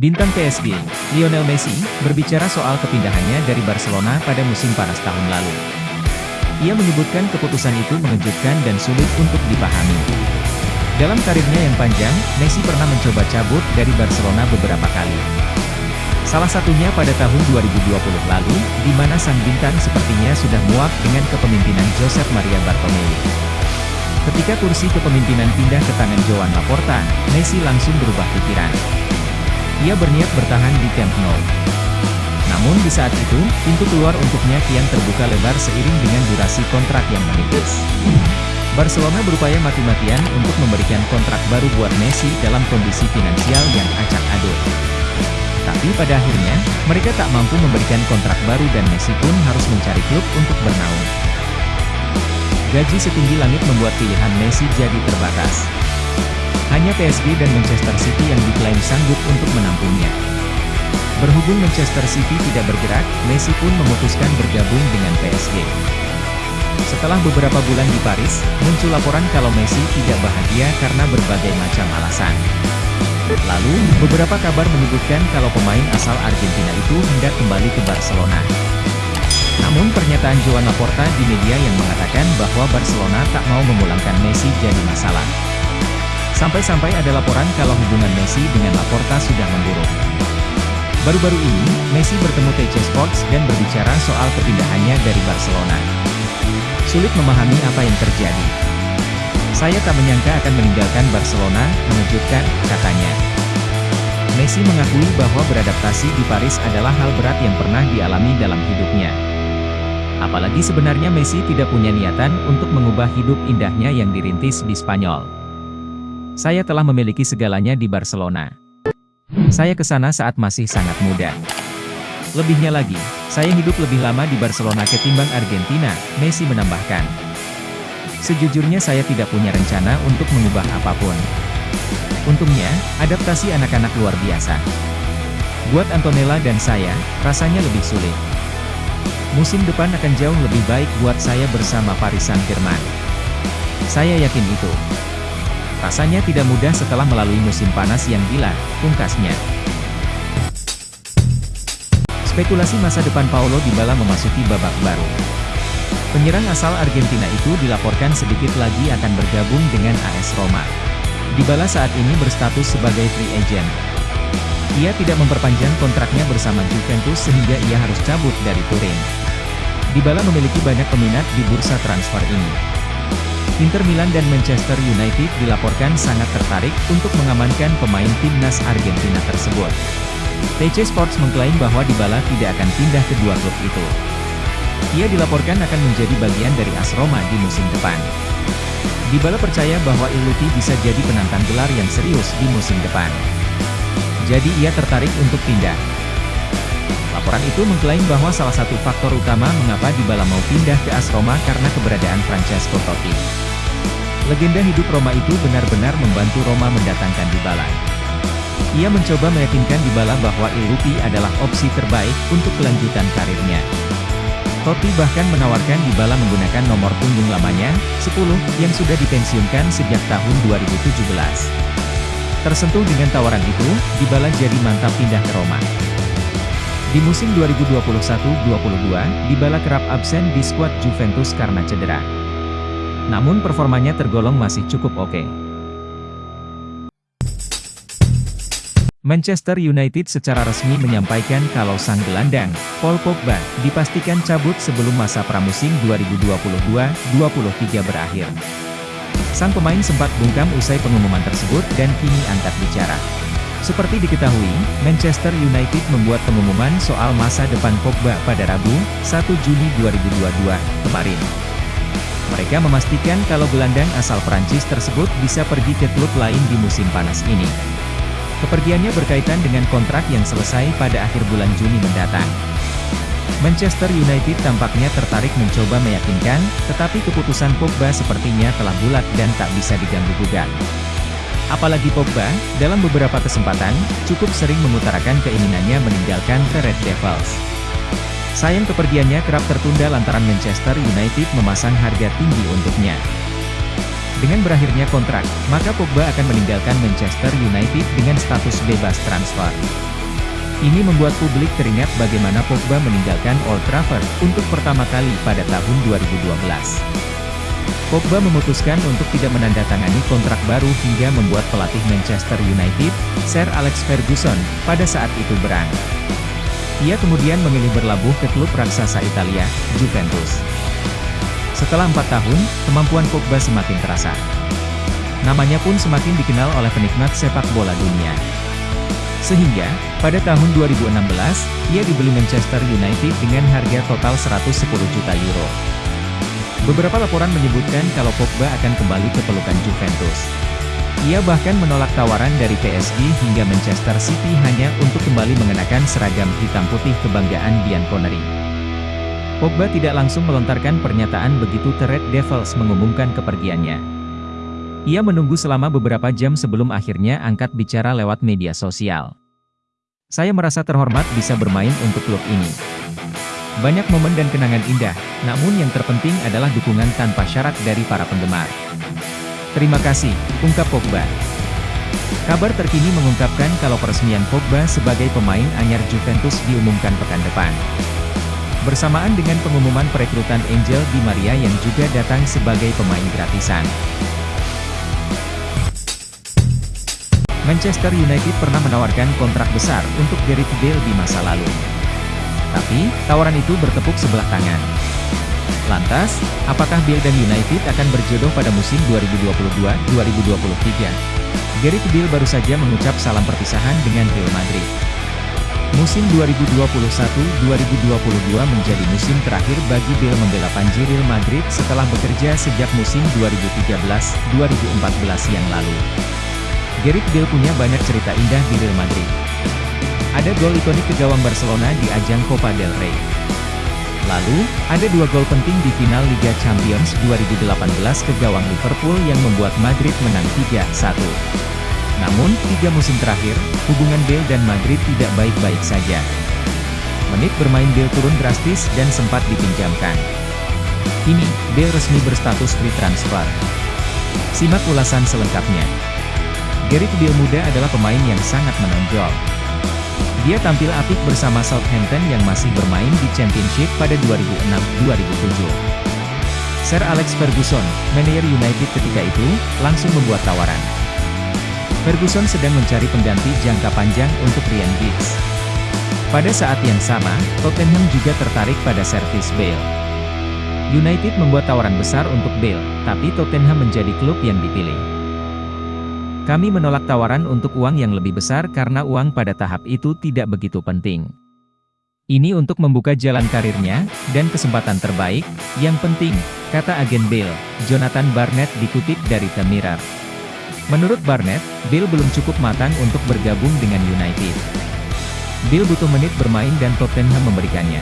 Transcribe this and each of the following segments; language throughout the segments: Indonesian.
Bintang PSG, Lionel Messi, berbicara soal kepindahannya dari Barcelona pada musim panas tahun lalu. Ia menyebutkan keputusan itu mengejutkan dan sulit untuk dipahami. Dalam karirnya yang panjang, Messi pernah mencoba cabut dari Barcelona beberapa kali. Salah satunya pada tahun 2020 lalu, di mana sang bintang sepertinya sudah muak dengan kepemimpinan Josep Maria Bartomeu. Ketika kursi kepemimpinan pindah ke tangan Joan Laporta, Messi langsung berubah pikiran. Ia berniat bertahan di Camp Nou. Namun di saat itu, pintu keluar untuknya kian terbuka lebar seiring dengan durasi kontrak yang menipis. Barcelona berupaya mati-matian untuk memberikan kontrak baru buat Messi dalam kondisi finansial yang acak adul. Tapi pada akhirnya, mereka tak mampu memberikan kontrak baru dan Messi pun harus mencari klub untuk bernaung. Gaji setinggi langit membuat pilihan Messi jadi terbatas. Hanya PSG dan Manchester City yang diklaim sanggup untuk menampungnya. Berhubung Manchester City tidak bergerak, Messi pun memutuskan bergabung dengan PSG. Setelah beberapa bulan di Paris, muncul laporan kalau Messi tidak bahagia karena berbagai macam alasan. Lalu, beberapa kabar menyebutkan kalau pemain asal Argentina itu hendak kembali ke Barcelona. Namun pernyataan Joan Laporta di media yang mengatakan bahwa Barcelona tak mau memulangkan Messi jadi masalah. Sampai-sampai ada laporan kalau hubungan Messi dengan Laporta sudah memburuk. Baru-baru ini, Messi bertemu TC Sports dan berbicara soal kepindahannya dari Barcelona. Sulit memahami apa yang terjadi. Saya tak menyangka akan meninggalkan Barcelona, mengejutkan, katanya. Messi mengakui bahwa beradaptasi di Paris adalah hal berat yang pernah dialami dalam hidupnya. Apalagi sebenarnya Messi tidak punya niatan untuk mengubah hidup indahnya yang dirintis di Spanyol. Saya telah memiliki segalanya di Barcelona. Saya ke sana saat masih sangat muda. Lebihnya lagi, saya hidup lebih lama di Barcelona ketimbang Argentina, Messi menambahkan. Sejujurnya saya tidak punya rencana untuk mengubah apa pun. Untungnya, adaptasi anak-anak luar biasa. Buat Antonella dan saya, rasanya lebih sulit. Musim depan akan jauh lebih baik buat saya bersama Paris Saint-Germain. Saya yakin itu. Rasanya tidak mudah setelah melalui musim panas yang gila, pungkasnya. Spekulasi masa depan Paulo Dybala memasuki babak baru. Penyerang asal Argentina itu dilaporkan sedikit lagi akan bergabung dengan AS Roma. Dybala saat ini berstatus sebagai free agent. Ia tidak memperpanjang kontraknya bersama Juventus sehingga ia harus cabut dari Turin. Dybala memiliki banyak peminat di bursa transfer ini. Inter Milan dan Manchester United dilaporkan sangat tertarik untuk mengamankan pemain timnas Argentina tersebut. TC Sports mengklaim bahwa Dybala tidak akan pindah ke dua klub itu. Ia dilaporkan akan menjadi bagian dari AS Roma di musim depan. Dybala percaya bahwa Iluti bisa jadi penantang gelar yang serius di musim depan. Jadi ia tertarik untuk pindah. Laporan itu mengklaim bahwa salah satu faktor utama mengapa Dybala mau pindah ke AS Roma karena keberadaan Francesco Totti. Legenda hidup Roma itu benar-benar membantu Roma mendatangkan Dybala. Ia mencoba meyakinkan Dybala bahwa Ilupi adalah opsi terbaik untuk kelanjutan karirnya. Totti bahkan menawarkan Dybala menggunakan nomor punggung lamanya, 10, yang sudah dipensiunkan sejak tahun 2017. Tersentuh dengan tawaran itu, Dybala jadi mantap pindah ke Roma. Di musim 2021-22, Dybala kerap absen di skuad Juventus karena cedera. Namun performanya tergolong masih cukup oke. Manchester United secara resmi menyampaikan kalau sang gelandang, Paul Pogba, dipastikan cabut sebelum masa pramusim 2022-23 berakhir. Sang pemain sempat bungkam usai pengumuman tersebut dan kini angkat bicara. Seperti diketahui, Manchester United membuat pengumuman soal masa depan Pogba pada Rabu, 1 Juni 2022, kemarin. Mereka memastikan kalau gelandang asal Prancis tersebut bisa pergi ke klub lain di musim panas ini. Kepergiannya berkaitan dengan kontrak yang selesai pada akhir bulan Juni mendatang. Manchester United tampaknya tertarik mencoba meyakinkan, tetapi keputusan Pogba sepertinya telah bulat dan tak bisa diganggu-gugat. Apalagi Pogba, dalam beberapa kesempatan, cukup sering mengutarakan keinginannya meninggalkan The Red Devils. Sayang kepergiannya kerap tertunda lantaran Manchester United memasang harga tinggi untuknya. Dengan berakhirnya kontrak, maka Pogba akan meninggalkan Manchester United dengan status bebas transfer. Ini membuat publik teringat bagaimana Pogba meninggalkan Old Trafford untuk pertama kali pada tahun 2012. Pogba memutuskan untuk tidak menandatangani kontrak baru hingga membuat pelatih Manchester United, Sir Alex Ferguson, pada saat itu berang. Ia kemudian memilih berlabuh ke klub raksasa Italia, Juventus. Setelah empat tahun, kemampuan Pogba semakin terasa. Namanya pun semakin dikenal oleh penikmat sepak bola dunia. Sehingga, pada tahun 2016, ia dibeli Manchester United dengan harga total 110 juta euro. Beberapa laporan menyebutkan kalau Pogba akan kembali ke pelukan Juventus. Ia bahkan menolak tawaran dari PSG hingga Manchester City hanya untuk kembali mengenakan seragam hitam putih kebanggaan Bianconeri. Pogba tidak langsung melontarkan pernyataan begitu The Red Devils mengumumkan kepergiannya. Ia menunggu selama beberapa jam sebelum akhirnya angkat bicara lewat media sosial. Saya merasa terhormat bisa bermain untuk klub ini. Banyak momen dan kenangan indah, namun yang terpenting adalah dukungan tanpa syarat dari para penggemar. Terima kasih, ungkap Pogba. Kabar terkini mengungkapkan kalau peresmian Pogba sebagai pemain anyar Juventus diumumkan pekan depan. Bersamaan dengan pengumuman perekrutan Angel Di Maria yang juga datang sebagai pemain gratisan. Manchester United pernah menawarkan kontrak besar untuk Gareth Bale di masa lalu. Tapi, tawaran itu bertepuk sebelah tangan. Lantas, apakah Bale dan United akan berjodoh pada musim 2022-2023? Gareth Bale baru saja mengucap salam perpisahan dengan Real Madrid. Musim 2021-2022 menjadi musim terakhir bagi Bale membela Panji Real Madrid setelah bekerja sejak musim 2013-2014 yang lalu. Gareth Bale punya banyak cerita indah di Real Madrid. Ada gol ikonik ke gawang Barcelona di ajang Copa del Rey. Lalu, ada dua gol penting di final Liga Champions 2018 ke gawang Liverpool yang membuat Madrid menang 3-1. Namun, tiga musim terakhir, hubungan Bale dan Madrid tidak baik-baik saja. Menit bermain Bale turun drastis dan sempat dipinjamkan. Kini, Bale resmi berstatus free transfer. Simak ulasan selengkapnya. Gareth Bale muda adalah pemain yang sangat menonjol. Dia tampil apik bersama Southampton yang masih bermain di Championship pada 2006-2007. Sir Alex Ferguson, manajer United ketika itu, langsung membuat tawaran. Ferguson sedang mencari pengganti jangka panjang untuk Ryan Giggs. Pada saat yang sama, Tottenham juga tertarik pada servis Bale. United membuat tawaran besar untuk Bale, tapi Tottenham menjadi klub yang dipilih. Kami menolak tawaran untuk uang yang lebih besar karena uang pada tahap itu tidak begitu penting. Ini untuk membuka jalan karirnya, dan kesempatan terbaik, yang penting, kata agen Bill, Jonathan Barnett dikutip dari The Mirror. Menurut Barnett, Bill belum cukup matang untuk bergabung dengan United. Bill butuh menit bermain dan Tottenham memberikannya.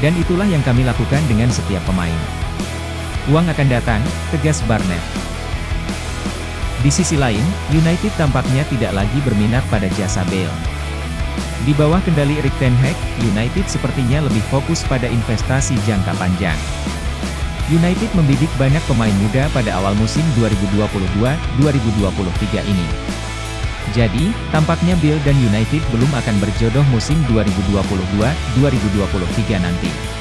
Dan itulah yang kami lakukan dengan setiap pemain. Uang akan datang, tegas Barnett. Di sisi lain, United tampaknya tidak lagi berminat pada jasa Bale. Di bawah kendali Erik Ten Hag, United sepertinya lebih fokus pada investasi jangka panjang. United membidik banyak pemain muda pada awal musim 2022-2023 ini. Jadi, tampaknya Bill dan United belum akan berjodoh musim 2022-2023 nanti.